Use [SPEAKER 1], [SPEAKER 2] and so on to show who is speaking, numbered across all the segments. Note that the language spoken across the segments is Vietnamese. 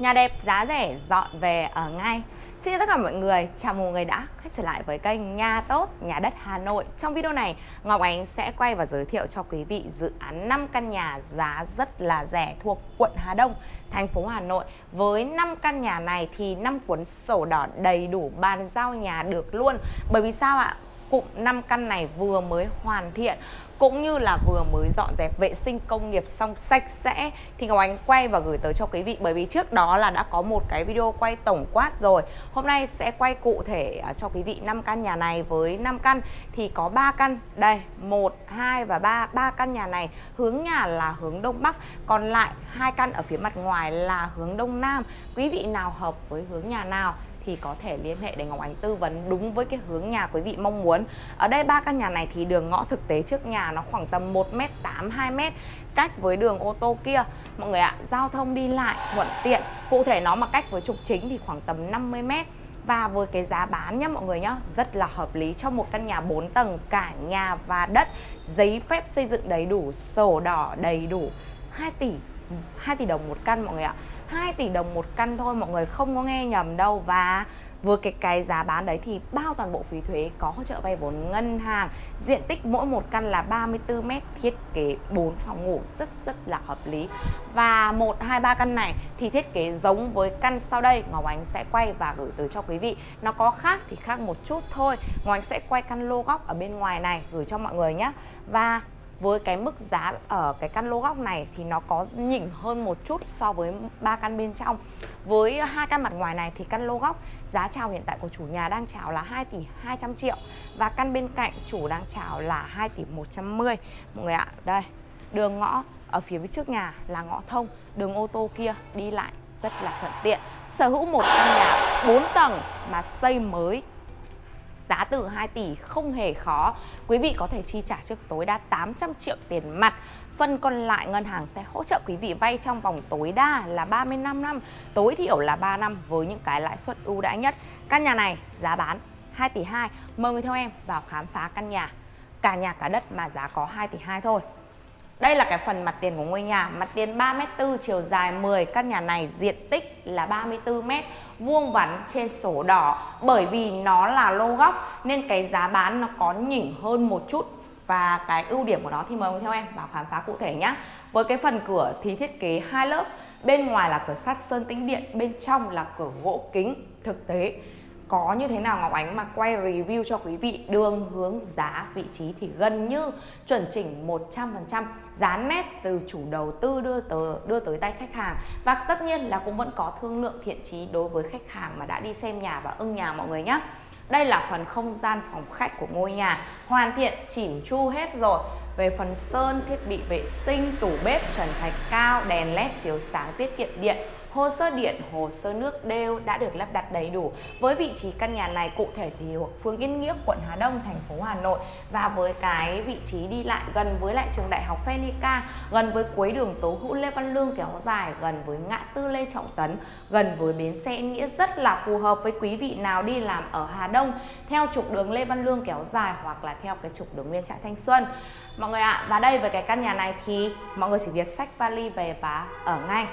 [SPEAKER 1] Nhà đẹp giá rẻ dọn về ở ngay. Xin chào tất cả mọi người, chào mừng mọi người đã quay trở lại với kênh Nhà Tốt, Nhà Đất Hà Nội. Trong video này, Ngọc Ánh sẽ quay và giới thiệu cho quý vị dự án 5 căn nhà giá rất là rẻ thuộc quận Hà Đông, thành phố Hà Nội. Với 5 căn nhà này thì 5 cuốn sổ đỏ đầy đủ bàn giao nhà được luôn. Bởi vì sao ạ? Cụm 5 căn này vừa mới hoàn thiện, cũng như là vừa mới dọn dẹp vệ sinh công nghiệp xong sạch sẽ. Thì Ngọc Ánh quay và gửi tới cho quý vị, bởi vì trước đó là đã có một cái video quay tổng quát rồi. Hôm nay sẽ quay cụ thể à, cho quý vị 5 căn nhà này với 5 căn. Thì có 3 căn. Đây 1 2 và 3 3 căn nhà này hướng nhà là hướng đông bắc, còn lại hai căn ở phía mặt ngoài là hướng đông nam. Quý vị nào hợp với hướng nhà nào thì có thể liên hệ để Ngọc Ánh tư vấn đúng với cái hướng nhà quý vị mong muốn. Ở đây ba căn nhà này thì đường ngõ thực tế trước nhà nó khoảng tầm 1m8 2m cách với đường ô tô kia. Mọi người ạ, giao thông đi lại thuận tiện. Cụ thể nó mà cách với trục chính thì khoảng tầm 50m và với cái giá bán nhá mọi người nhá rất là hợp lý cho một căn nhà 4 tầng cả nhà và đất giấy phép xây dựng đầy đủ sổ đỏ đầy đủ 2 tỷ 2 tỷ đồng một căn mọi người ạ 2 tỷ đồng một căn thôi, mọi người không có nghe nhầm đâu. Và vừa cái cái giá bán đấy thì bao toàn bộ phí thuế có hỗ trợ vay vốn ngân hàng. Diện tích mỗi một căn là 34 m thiết kế 4 phòng ngủ, rất rất là hợp lý. Và một, hai, ba căn này thì thiết kế giống với căn sau đây, Ngọc Ánh sẽ quay và gửi tới cho quý vị. Nó có khác thì khác một chút thôi. Ngọc Ánh sẽ quay căn lô góc ở bên ngoài này gửi cho mọi người nhé. Và với cái mức giá ở cái căn lô góc này thì nó có nhỉnh hơn một chút so với ba căn bên trong. Với hai căn mặt ngoài này thì căn lô góc giá chào hiện tại của chủ nhà đang chào là 2 tỷ 200 triệu và căn bên cạnh chủ đang chào là 2 tỷ 110 mọi người ạ, đây, đường ngõ ở phía trước nhà là ngõ thông, đường ô tô kia đi lại rất là thuận tiện. Sở hữu một căn nhà 4 tầng mà xây mới giá từ 2 tỷ không hề khó. Quý vị có thể chi trả trước tối đa 800 triệu tiền mặt. Phần còn lại ngân hàng sẽ hỗ trợ quý vị vay trong vòng tối đa là 35 năm, tối thiểu là 3 năm với những cái lãi suất ưu đãi nhất. Căn nhà này giá bán 2 tỷ 2. Mời người theo em vào khám phá căn nhà. Cả nhà cả đất mà giá có 2 tỷ 2 thôi. Đây là cái phần mặt tiền của ngôi nhà, mặt tiền 3m4, chiều dài 10, căn nhà này diện tích là 34m, vuông vắn trên sổ đỏ. Bởi vì nó là lô góc nên cái giá bán nó có nhỉnh hơn một chút. Và cái ưu điểm của nó thì mời theo em vào khám phá cụ thể nhé. Với cái phần cửa thì thiết kế hai lớp, bên ngoài là cửa sắt sơn tĩnh điện, bên trong là cửa gỗ kính thực tế có như thế nào Ngọc Ánh mà quay review cho quý vị đường hướng giá vị trí thì gần như chuẩn chỉnh 100% giá nét từ chủ đầu tư đưa tới, đưa tới tay khách hàng. Và tất nhiên là cũng vẫn có thương lượng thiện trí đối với khách hàng mà đã đi xem nhà và ưng nhà mọi người nhé đây là phần không gian phòng khách của ngôi nhà hoàn thiện chỉn chu hết rồi. Về phần sơn thiết bị vệ sinh tủ bếp trần thạch cao đèn led chiếu sáng tiết kiệm điện. Hồ sơ điện, hồ sơ nước đều đã được lắp đặt đầy đủ. Với vị trí căn nhà này cụ thể thì phường Yên Nghĩa, quận Hà Đông, thành phố Hà Nội và với cái vị trí đi lại gần với lại trường đại học Phenica, gần với cuối đường Tố Hữu Lê Văn Lương kéo dài, gần với ngã tư Lê Trọng Tấn, gần với bến xe Yên Nghĩa rất là phù hợp với quý vị nào đi làm ở Hà Đông theo trục đường Lê Văn Lương kéo dài hoặc là theo cái trục đường Nguyên Trãi Thanh Xuân. Mọi người ạ, à, và đây với cái căn nhà này thì mọi người chỉ việc xách vali về và ở ngay.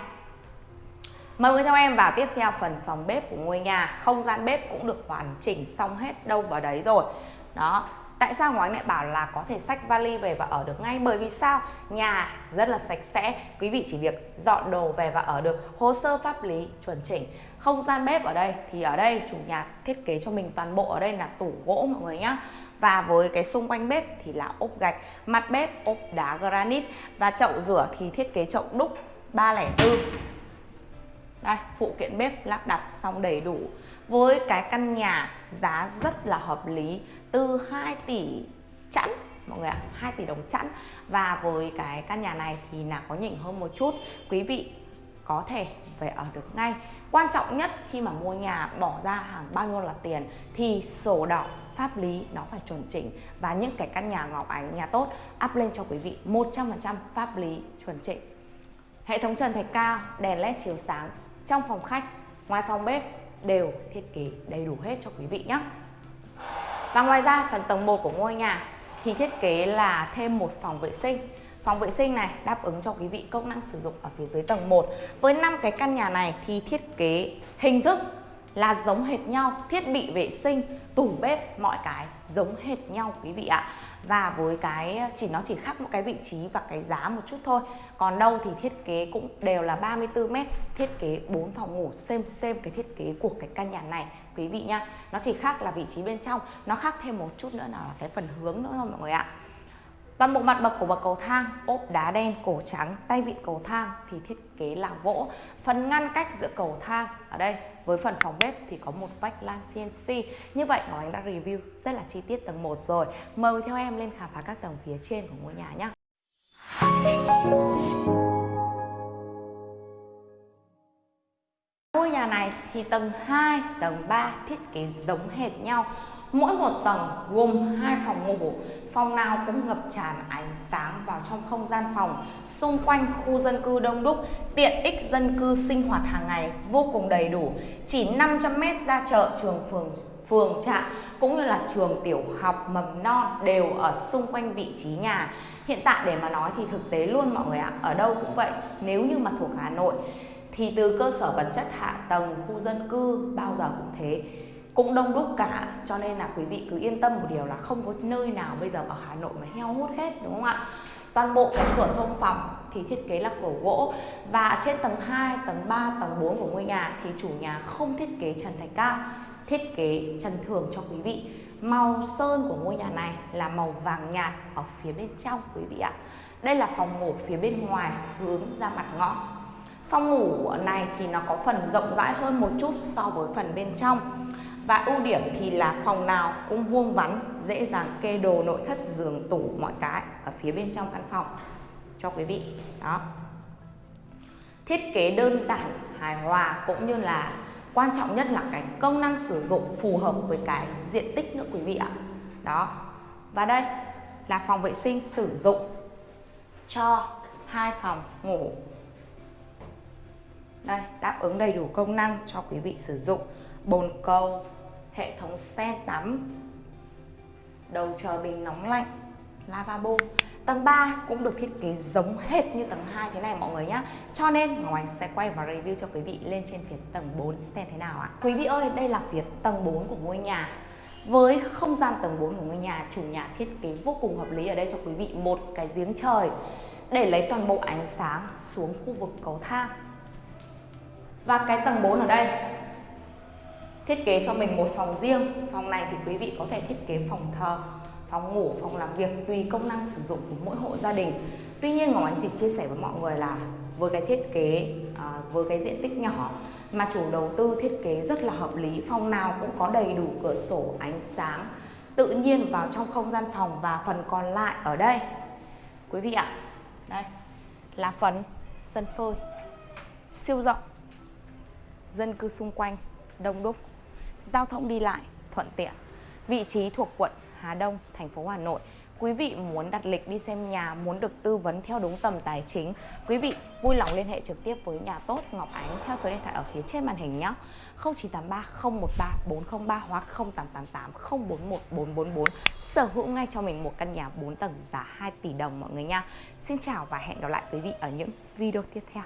[SPEAKER 1] Mời người theo em vào tiếp theo phần phòng bếp của ngôi nhà. Không gian bếp cũng được hoàn chỉnh xong hết đâu vào đấy rồi. Đó, Tại sao ngoái mẹ bảo là có thể xách vali về và ở được ngay? Bởi vì sao? Nhà rất là sạch sẽ. Quý vị chỉ việc dọn đồ về và ở được. Hồ sơ pháp lý chuẩn chỉnh. Không gian bếp ở đây thì ở đây chủ nhà thiết kế cho mình toàn bộ ở đây là tủ gỗ mọi người nhá. Và với cái xung quanh bếp thì là ốp gạch, mặt bếp, ốp đá granite. Và chậu rửa thì thiết kế chậu đúc 304 đây, phụ kiện bếp lắp đặt xong đầy đủ. Với cái căn nhà giá rất là hợp lý, từ 2 tỷ chẵn, mọi người ạ 2 tỷ đồng chẵn. Và với cái căn nhà này thì là có nhỉnh hơn một chút. Quý vị có thể về ở được ngay. Quan trọng nhất, khi mà mua nhà bỏ ra hàng bao nhiêu là tiền, thì sổ đỏ pháp lý nó phải chuẩn chỉnh. Và những cái căn nhà ngọc ánh, nhà tốt, up lên cho quý vị 100% pháp lý chuẩn chỉnh. Hệ thống trần thạch cao, đèn led chiếu sáng trong phòng khách, ngoài phòng bếp đều thiết kế đầy đủ hết cho quý vị nhé. Và ngoài ra phần tầng 1 của ngôi nhà thì thiết kế là thêm một phòng vệ sinh. Phòng vệ sinh này đáp ứng cho quý vị công năng sử dụng ở phía dưới tầng 1. Với 5 cái căn nhà này thì thiết kế hình thức là giống hệt nhau, thiết bị vệ sinh, tủ bếp, mọi cái giống hệt nhau quý vị ạ. Và với cái chỉ nó chỉ khác một cái vị trí và cái giá một chút thôi. Còn đâu thì thiết kế cũng đều là 34 m, thiết kế 4 phòng ngủ xem xem cái thiết kế của cái căn nhà này quý vị nhá Nó chỉ khác là vị trí bên trong, nó khác thêm một chút nữa nào là cái phần hướng nữa thôi mọi người ạ. Toàn bộ mặt bậc của bậc cầu thang ốp đá đen cổ trắng, tay vịn cầu thang thì thiết kế là gỗ. Phần ngăn cách giữa cầu thang ở đây với phần phòng bếp thì có một vách lam CNC. Như vậy Ngọc Ánh đã review rất là chi tiết tầng 1 rồi. Mời theo em lên khám phá các tầng phía trên của ngôi nhà nhé. Ngôi nhà này thì tầng 2, tầng 3 thiết kế giống hệt nhau Mỗi một tầng gồm hai phòng ngủ, phòng nào cũng ngập tràn ánh sáng vào trong không gian phòng, xung quanh khu dân cư đông đúc, tiện ích dân cư sinh hoạt hàng ngày vô cùng đầy đủ. Chỉ 500m ra chợ, trường phường phường trạm cũng như là trường tiểu học mầm non đều ở xung quanh vị trí nhà. Hiện tại để mà nói thì thực tế luôn mọi người ạ, ở đâu cũng vậy. Nếu như mà thuộc Hà Nội thì từ cơ sở vật chất hạ tầng, khu dân cư bao giờ cũng thế cũng đông đúc cả. Cho nên là quý vị cứ yên tâm một điều là không có nơi nào bây giờ ở Hà Nội mà heo hút hết đúng không ạ? Toàn bộ cái cửa thông phòng thì thiết kế là cửa gỗ và trên tầng 2, tầng 3, tầng 4 của ngôi nhà thì chủ nhà không thiết kế trần thạch cao thiết kế trần thường cho quý vị. Màu sơn của ngôi nhà này là màu vàng nhạt ở phía bên trong quý vị ạ. Đây là phòng ngủ phía bên ngoài hướng ra mặt ngõ. Phòng ngủ này thì nó có phần rộng rãi hơn một chút so với phần bên trong và ưu điểm thì là phòng nào cũng vuông vắn, dễ dàng kê đồ nội thất, giường, tủ, mọi cái ở phía bên trong căn phòng cho quý vị. Đó. Thiết kế đơn giản, hài hòa cũng như là quan trọng nhất là cái công năng sử dụng phù hợp với cái diện tích nữa quý vị ạ. Đó. Và đây là phòng vệ sinh sử dụng cho hai phòng ngủ. Đây, đáp ứng đầy đủ công năng cho quý vị sử dụng bồn cầu, hệ thống sen tắm, đầu chờ bình nóng lạnh, lavabo. Tầng 3 cũng được thiết kế giống hệt như tầng 2 thế này mọi người nhé Cho nên Ngọc Anh sẽ quay và review cho quý vị lên trên phía tầng 4 xem thế nào ạ Quý vị ơi, đây là phía tầng 4 của ngôi nhà với không gian tầng 4 của ngôi nhà, chủ nhà thiết kế vô cùng hợp lý ở đây cho quý vị một cái giếng trời để lấy toàn bộ ánh sáng xuống khu vực cầu thang. Và cái tầng 4 ở đây thiết kế cho mình một phòng riêng. Phòng này thì quý vị có thể thiết kế phòng thờ phòng ngủ phòng làm việc tùy công năng sử dụng của mỗi hộ gia đình. Tuy nhiên ngọc anh chỉ chia sẻ với mọi người là với cái thiết kế à, với cái diện tích nhỏ mà chủ đầu tư thiết kế rất là hợp lý phòng nào cũng có đầy đủ cửa sổ ánh sáng tự nhiên vào trong không gian phòng và phần còn lại ở đây. Quý vị ạ đây là phần sân phơi siêu rộng dân cư xung quanh đông đúc giao thông đi lại thuận tiện. Vị trí thuộc quận Hà Đông, thành phố Hà Nội. Quý vị muốn đặt lịch đi xem nhà, muốn được tư vấn theo đúng tầm tài chính, quý vị vui lòng liên hệ trực tiếp với nhà tốt Ngọc Ánh theo số điện thoại ở phía trên màn hình nhé. 0983 013 403 hoặc 0888 041 444 sở hữu ngay cho mình một căn nhà 4 tầng giá 2 tỷ đồng mọi người nha. Xin chào và hẹn gặp lại quý vị ở những video tiếp theo.